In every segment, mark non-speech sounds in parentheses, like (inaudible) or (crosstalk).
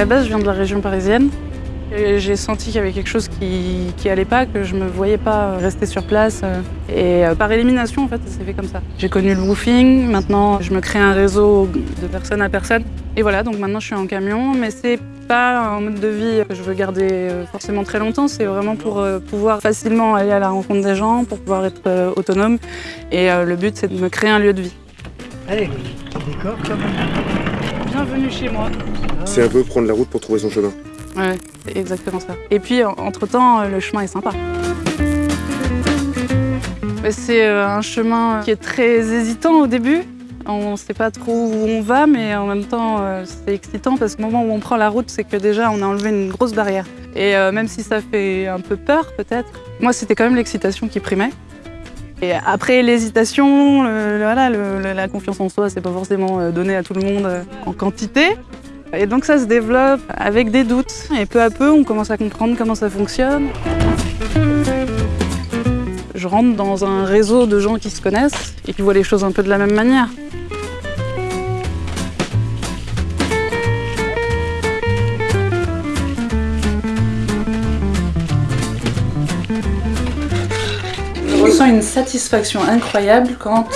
la base, je viens de la région parisienne. J'ai senti qu'il y avait quelque chose qui, qui allait pas, que je me voyais pas rester sur place. Et euh, par élimination, en fait, ça s'est fait comme ça. J'ai connu le woofing, maintenant je me crée un réseau de personne à personne. Et voilà, donc maintenant je suis en camion, mais c'est pas un mode de vie que je veux garder euh, forcément très longtemps, c'est vraiment pour euh, pouvoir facilement aller à la rencontre des gens, pour pouvoir être euh, autonome. Et euh, le but, c'est de me créer un lieu de vie. Allez, décor même. Bienvenue chez moi. C'est un peu prendre la route pour trouver son chemin. Ouais, c'est exactement ça. Et puis, en- entre-temps, euh, le chemin est sympa. C'est euh, un chemin qui est très hésitant au début. On ne sait pas trop où on va, mais en même temps, euh, c'est excitant parce qu'au moment où on prend la route, c'est que déjà, on a enlevé une grosse barrière. Et euh, même si ça fait un peu peur, peut-être, moi, c'était quand même l'excitation qui primait. Et après l'hésitation, voilà, la confiance en soi, c'est pas forcément euh, donné à tout le monde euh, en quantité. Et donc ça se développe avec des doutes. Et peu à peu, on commence à comprendre comment ça fonctionne. Je rentre dans un réseau de gens qui se connaissent et qui voient les choses un peu de la même manière. Ressens une satisfaction incroyable quand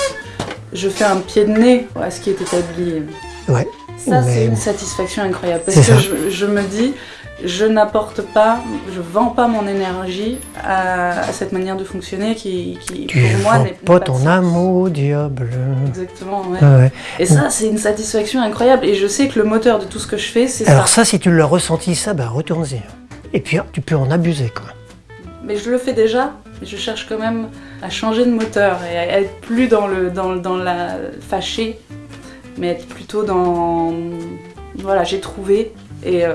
je fais un pied de nez à ce qui est établi. Ouais. Ça, c'est une satisfaction incroyable parce que ça. je, je me dis, je n'apporte pas, je vends pas mon énergie à, à cette manière de fonctionner qui, qui Tu pour moi, n'est pas de ton au diable. Exactement, ouais. Ouais. Et ça, c'est une satisfaction incroyable. Et je sais que le moteur de tout ce que je fais, c'est Alors ça. ça, si tu l'as ressenti, ça, bah retourne-y. Et puis tu peux en abuser, quoi. Mais je le fais déjà. Je cherche quand même à changer de moteur et à être plus dans, le, dans, dans la fâchée, mais être plutôt dans. Voilà, j'ai trouvé et euh,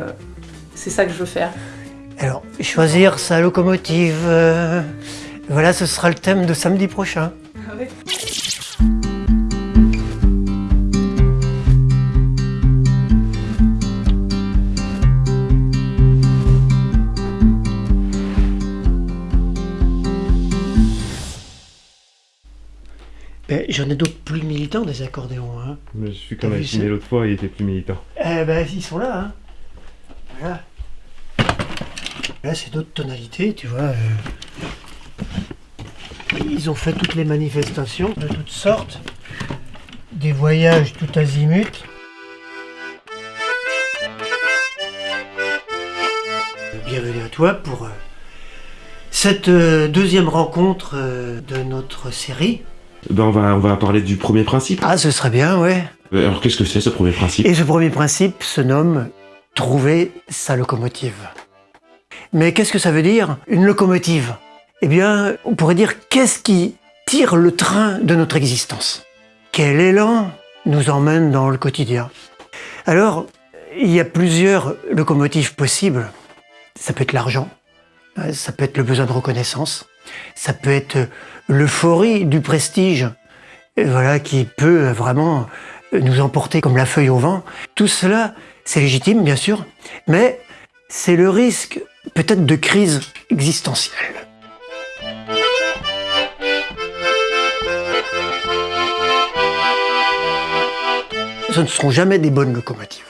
c'est ça que je veux faire. Alors, choisir sa locomotive. euh, Voilà, ce sera le thème de samedi prochain. Ben, J'en ai d'autres plus militants des accordéons. Hein. Mais je suis vu affiné ça l'autre fois, il était plus militant. Eh ben, ils sont là. Hein. Voilà. Là, c'est d'autres tonalités, tu vois. euh. Ils ont fait toutes les manifestations de toutes sortes. Des voyages tout azimut. Bienvenue à toi pour euh, cette euh, deuxième rencontre de notre série. Ben on va, on va parler du premier principe. Ah, ce serait bien, ouais. Euh, Alors qu'est-ce que c'est ce premier principe? Et ce premier principe se nomme trouver sa locomotive. Mais qu'est-ce que ça veut dire une locomotive? Eh bien, on pourrait dire qu'est-ce qui tire le train de notre existence Quel élan nous emmène dans le quotidien? Alors, il y a plusieurs locomotives possibles. Ça peut être l'argent, ça peut être le besoin de reconnaissance, ça peut être l'euphorie du prestige, et voilà, qui peut vraiment nous emporter comme la feuille au vent. Tout cela, c'est légitime, bien sûr, mais c'est le risque peut-être de crise existentielle. Ce ne seront jamais des bonnes locomotives.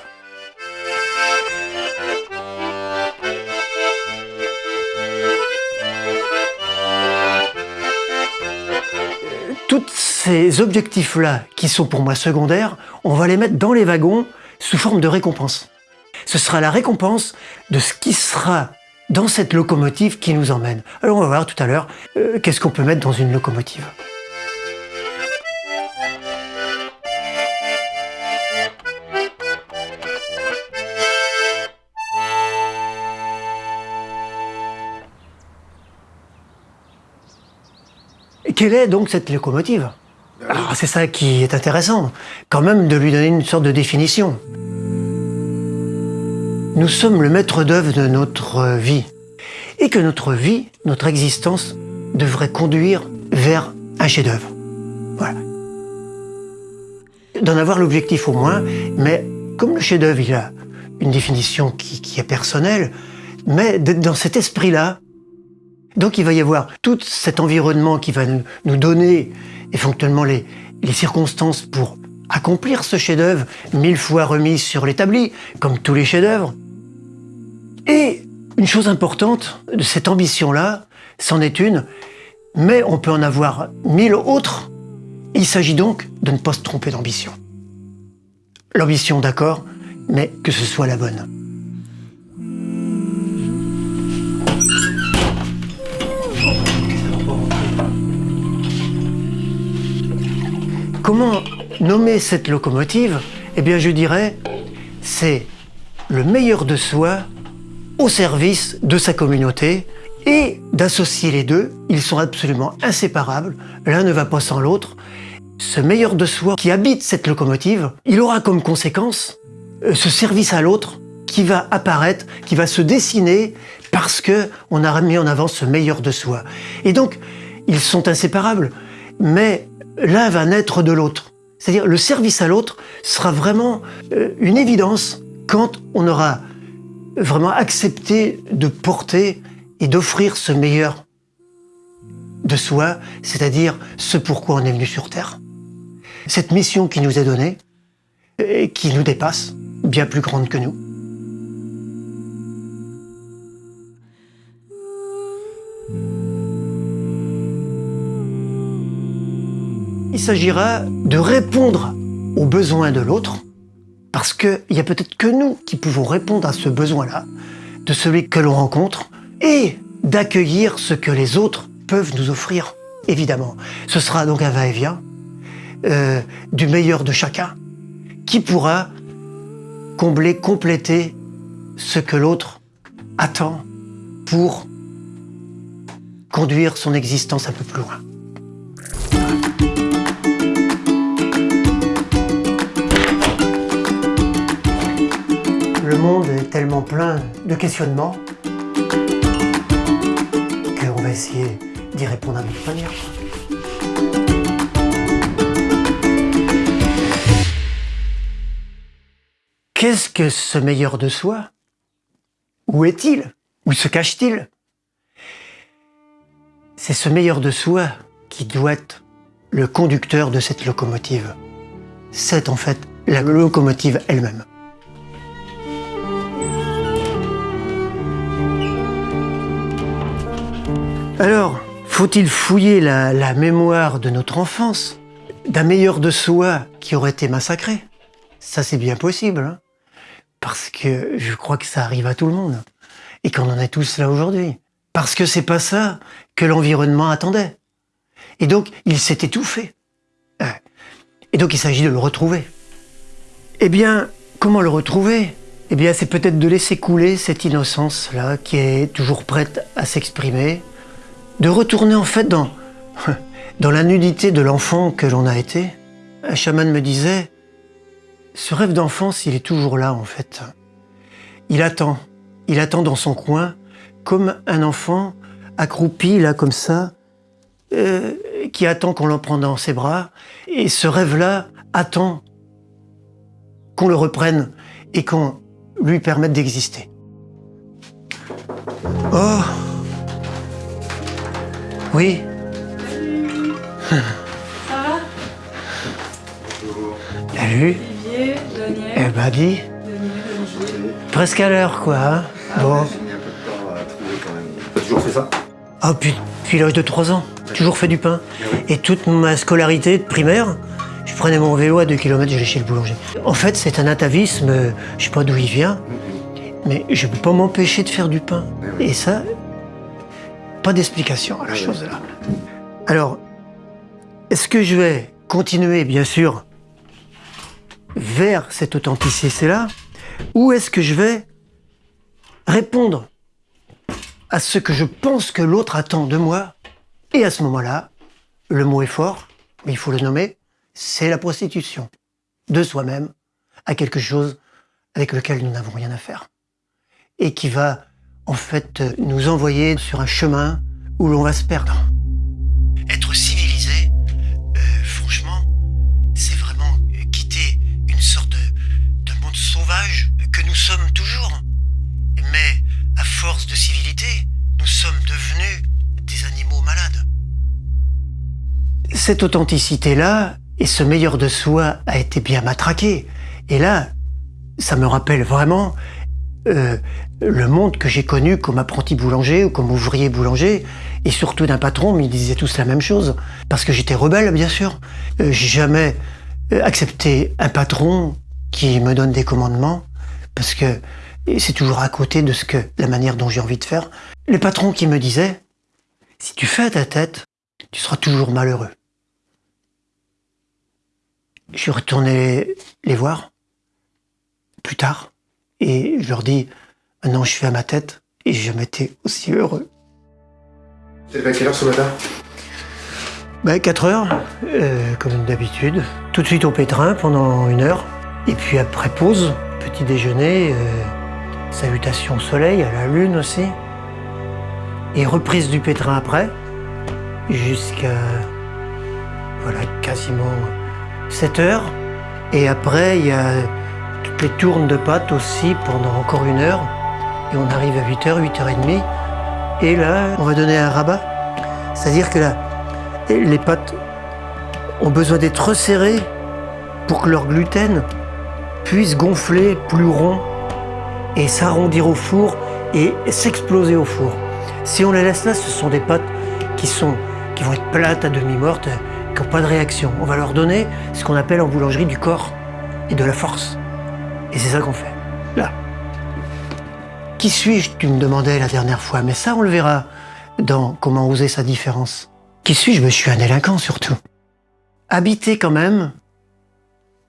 Tous ces objectifs-là, qui sont pour moi secondaires, on va les mettre dans les wagons sous forme de récompense. Ce sera la récompense de ce qui sera dans cette locomotive qui nous emmène. Alors on va voir tout à l'heure euh, qu'est-ce qu'on peut mettre dans une locomotive. Quelle est donc cette locomotive Alors c'est ça qui est intéressant, quand même de lui donner une sorte de définition. Nous sommes le maître d'œuvre de notre vie, et que notre vie, notre existence, devrait conduire vers un chef-d'œuvre. Voilà. D'en avoir l'objectif au moins, mais comme le chef-d'œuvre, il a une définition qui, qui est personnelle, mais d'être dans cet esprit-là, donc il va y avoir tout cet environnement qui va nous, donner éventuellement les, les circonstances pour accomplir ce chef-d'œuvre, mille fois remis sur l'établi, comme tous les chefs-d'œuvre. Et une chose importante de cette ambition-là, c'en est une, mais on peut en avoir mille autres. Il s'agit donc de ne pas se tromper d'ambition. L'ambition, d'accord, mais que ce soit la bonne. Comment nommer cette locomotive? Eh bien, je dirais, c'est le meilleur de soi au service de sa communauté et d'associer les deux. Ils sont absolument inséparables. L'un ne va pas sans l'autre. Ce meilleur de soi qui habite cette locomotive, il aura comme conséquence euh, ce service à l'autre qui va apparaître, qui va se dessiner parce que on a mis en avant ce meilleur de soi. Et donc, ils sont inséparables, mais l'un va naître de l'autre. C'est-à-dire le service à l'autre sera vraiment euh, une évidence quand on aura vraiment accepté de porter et d'offrir ce meilleur de soi, c'est-à-dire ce pourquoi on est venu sur Terre. Cette mission qui nous est donnée, et qui nous dépasse, bien plus grande que nous. Il s'agira de répondre aux besoins de l'autre, parce qu'il n'y a peut-être que nous qui pouvons répondre à ce besoin-là, de celui que l'on rencontre, et d'accueillir ce que les autres peuvent nous offrir, évidemment. Ce sera donc un va-et-vient euh, du meilleur de chacun, qui pourra combler, compléter ce que l'autre attend pour conduire son existence un peu plus loin. Monde est tellement plein de questionnements qu'on va essayer d'y répondre à notre manière. Qu'est-ce que ce meilleur de soi? Où est-il? Où se cache-t-il? C'est ce meilleur de soi qui doit être le conducteur de cette locomotive. C'est en fait la locomotive elle-même. Alors, faut-il fouiller la, mémoire de notre enfance d'un meilleur de soi qui aurait été massacré? Ça, c'est bien possible. Hein parce que je crois que ça arrive à tout le monde et qu'on en est tous là aujourd'hui. Parce que c'est pas ça que l'environnement attendait. Et donc, il s'est étouffé. Et donc, il s'agit de le retrouver. Eh bien, comment le retrouver? Eh bien, c'est peut-être de laisser couler cette innocence-là qui est toujours prête à s'exprimer, de retourner en fait dans, (laughs) dans la nudité de l'enfant que l'on a été. Un chaman me disait, ce rêve d'enfance, il est toujours là en fait. Il attend, il attend dans son coin, comme un enfant accroupi là comme ça, euh, qui attend qu'on l'en prenne dans ses bras. Et ce rêve-là attend qu'on le reprenne et qu'on lui permette d'exister. Oh Oui. Ça va? Salut eh ben dis, presque à l'heure quoi. Hein. Bon. T'as toujours fait ça? Ah puis depuis l'âge de 3 ans, toujours fait du pain. Et toute ma scolarité de primaire, je prenais mon vélo à 2 km, j'allais chez le boulanger. En fait, c'est un atavisme, je sais pas d'où il vient, mais je peux pas m'empêcher de faire du pain. Et ça, pas d'explication à la chose là. Alors, est-ce que je vais continuer, bien sûr, vers cette authenticité-là Ou est-ce que je vais répondre à ce que je pense que l'autre attend de moi Et à ce moment-là, le mot est fort, mais il faut le nommer, c'est la prostitution de soi-même à quelque chose avec lequel nous n'avons rien à faire. Et qui va en fait nous envoyer sur un chemin où l'on va se perdre. Être civilisé, euh, franchement, c'est vraiment quitter une sorte de, de monde sauvage que nous sommes toujours. Mais à force de civilité, nous sommes devenus des animaux malades. Cette authenticité-là et ce meilleur de soi a été bien matraqué. Et là, ça me rappelle vraiment euh, le monde que j'ai connu comme apprenti boulanger ou comme ouvrier boulanger, et surtout d'un patron, ils disaient tous la même chose. Parce que j'étais rebelle, bien sûr. Euh, j'ai jamais euh, accepté un patron qui me donne des commandements, parce que c'est toujours à côté de ce que la manière dont j'ai envie de faire. Les patrons qui me disaient, si tu fais à ta tête, tu seras toujours malheureux. Je suis retourné les voir plus tard et je leur dis maintenant je fais à ma tête et j'ai jamais été aussi heureux. T'es à quelle heure ce matin? Ben 4 heures, euh, comme d'habitude. Tout de suite au pétrin pendant une heure. Et puis après pause, petit déjeuner, euh, salutations au soleil, à la lune aussi. Et reprise du pétrin après, jusqu'à voilà, quasiment 7 heures. Et après, il y a toutes les tournes de pâtes aussi pendant encore une heure. Et on arrive à 8h, 8h30. Et là, on va donner un rabat. C'est-à-dire que là, les pâtes ont besoin d'être resserrées pour que leur gluten puisse gonfler plus rond et s'arrondir au four et s'exploser au four. Si on les laisse là, ce sont des pâtes qui, sont, qui vont être plates à demi-mortes, qui n'ont pas de réaction. On va leur donner ce qu'on appelle en boulangerie du corps et de la force. Et c'est ça qu'on fait, là. Qui suis-je, tu me demandais la dernière fois, mais ça on le verra dans Comment oser sa différence. Qui suis-je? Je suis un délinquant surtout. Habiter quand même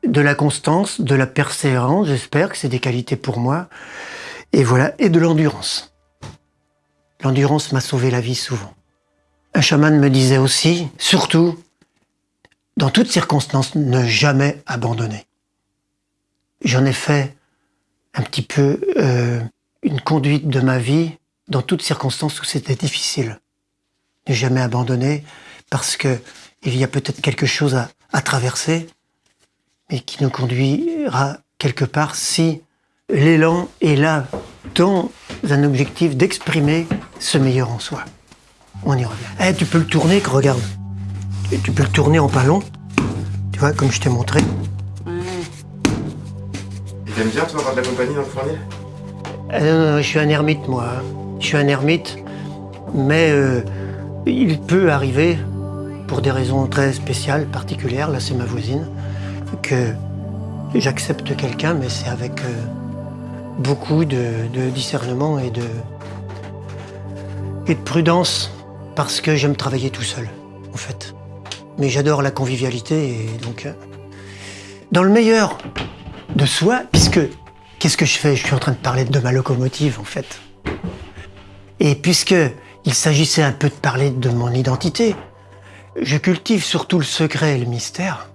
de la constance, de la persévérance, j'espère que c'est des qualités pour moi, et voilà, et de l'endurance. L'endurance m'a sauvé la vie souvent. Un chaman me disait aussi, surtout, dans toutes circonstances, ne jamais abandonner. J'en ai fait un petit peu euh, une conduite de ma vie dans toutes circonstances où c'était difficile. Ne jamais abandonner parce que il y a peut-être quelque chose à, traverser, mais qui nous conduira quelque part si l'élan est là dans un objectif d'exprimer ce meilleur en soi. On y revient. Eh, tu peux le tourner, regarde. Tu peux le tourner en ballon. Tu vois, comme je t'ai montré. Et t'aimes bien, toi, avoir de la compagnie dans le Non, je suis un ermite, moi. Je suis un ermite, mais euh, il peut arriver, pour des raisons très spéciales, particulières, là c'est ma voisine, que j'accepte quelqu'un, mais c'est avec euh, beaucoup de, de discernement et de, et de prudence, parce que j'aime travailler tout seul, en fait. Mais j'adore la convivialité, et donc... euh, dans le meilleur de soi, puisque... Qu'est-ce que je fais? Je suis en train de parler de ma locomotive, en fait. Et puisque il s'agissait un peu de parler de mon identité, je cultive surtout le secret et le mystère.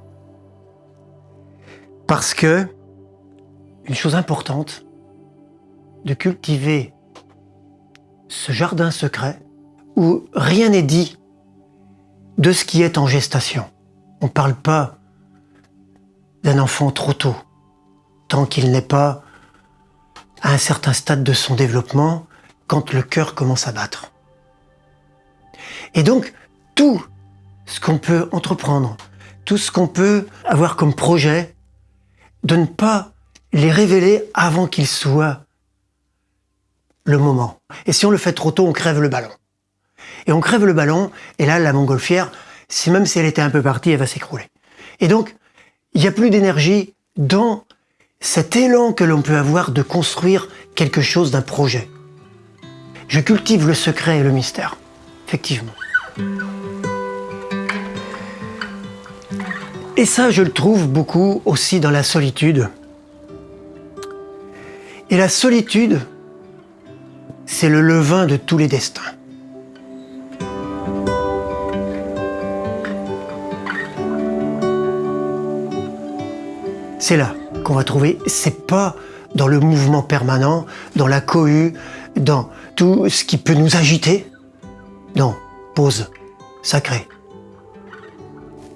Parce que, une chose importante, de cultiver ce jardin secret où rien n'est dit de ce qui est en gestation. On ne parle pas d'un enfant trop tôt, tant qu'il n'est pas à un certain stade de son développement, quand le cœur commence à battre. Et donc, tout ce qu'on peut entreprendre, tout ce qu'on peut avoir comme projet, de ne pas les révéler avant qu'il soit le moment. Et si on le fait trop tôt, on crève le ballon. Et on crève le ballon, et là, la montgolfière, si même si elle était un peu partie, elle va s'écrouler. Et donc, il n'y a plus d'énergie dans cet élan que l'on peut avoir de construire quelque chose d'un projet. Je cultive le secret et le mystère, effectivement. Et ça, je le trouve beaucoup aussi dans la solitude. Et la solitude, c'est le levain de tous les destins. C'est là qu'on va trouver, c'est pas dans le mouvement permanent, dans la cohue, dans tout ce qui peut nous agiter. Non, pause, sacré.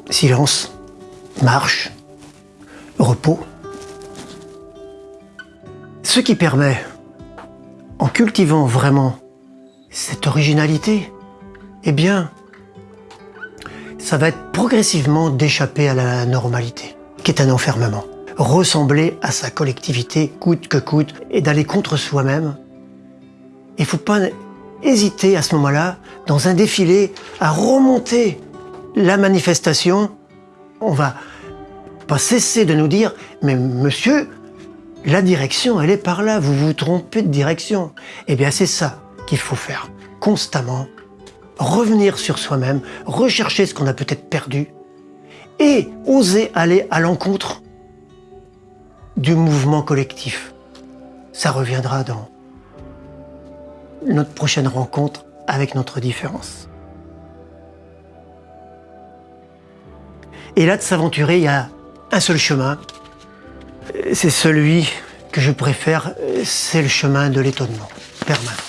Silence, marche, repos. Ce qui permet, en cultivant vraiment cette originalité, eh bien, ça va être progressivement d'échapper à la normalité, qui est un enfermement. Ressembler à sa collectivité coûte que coûte et d'aller contre soi-même. Il ne faut pas hésiter à ce moment-là, dans un défilé, à remonter la manifestation. On va pas cesser de nous dire, mais monsieur, la direction, elle est par là, vous vous trompez de direction. Eh bien, c'est ça qu'il faut faire constamment, revenir sur soi-même, rechercher ce qu'on a peut-être perdu et oser aller à l'encontre du mouvement collectif. Ça reviendra dans notre prochaine rencontre avec notre différence. Et là, de s'aventurer, il y a un seul chemin. C'est celui que je préfère, c'est le chemin de l'étonnement permanent.